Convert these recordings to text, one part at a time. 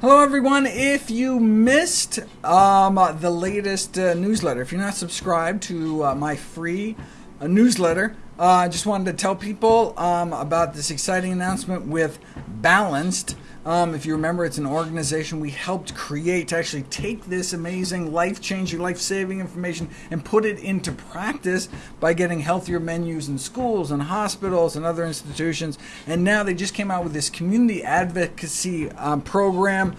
Hello, everyone. If you missed um, the latest uh, newsletter, if you're not subscribed to uh, my free uh, newsletter, uh, I just wanted to tell people um, about this exciting announcement with Balanced. Um, if you remember, it's an organization we helped create to actually take this amazing, life changing, life saving information and put it into practice by getting healthier menus in schools and hospitals and other institutions. And now they just came out with this community advocacy um, program.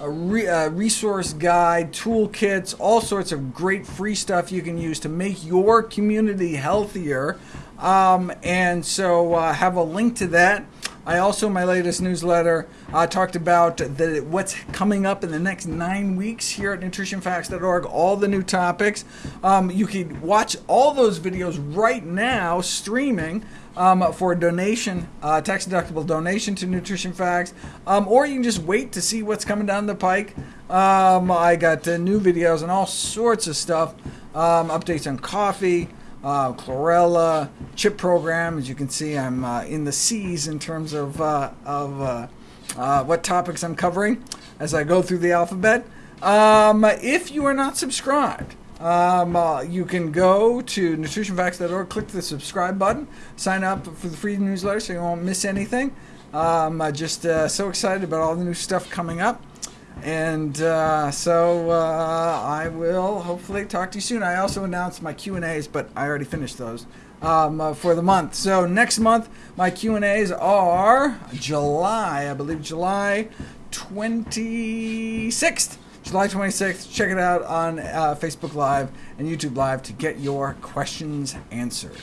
A, re a resource guide, toolkits, all sorts of great free stuff you can use to make your community healthier. Um, and so, uh, have a link to that I also, in my latest newsletter, uh, talked about the, what's coming up in the next nine weeks here at nutritionfacts.org, all the new topics. Um, you can watch all those videos right now streaming um, for a donation, uh, tax deductible donation to Nutrition Facts, um, or you can just wait to see what's coming down the pike. Um, I got uh, new videos and all sorts of stuff, um, updates on coffee uh, chlorella, chip program. As you can see, I'm uh, in the C's in terms of, uh, of uh, uh, what topics I'm covering as I go through the alphabet. Um, if you are not subscribed, um, uh, you can go to nutritionfacts.org, click the subscribe button, sign up for the free newsletter so you won't miss anything. Um, I'm just so excited about all the new stuff coming up. And uh, so uh, I will hopefully talk to you soon. I also announced my Q and A's, but I already finished those um, uh, for the month. So next month, my Q and A's are July, I believe July 26th. July 26th. Check it out on uh, Facebook Live and YouTube Live to get your questions answered.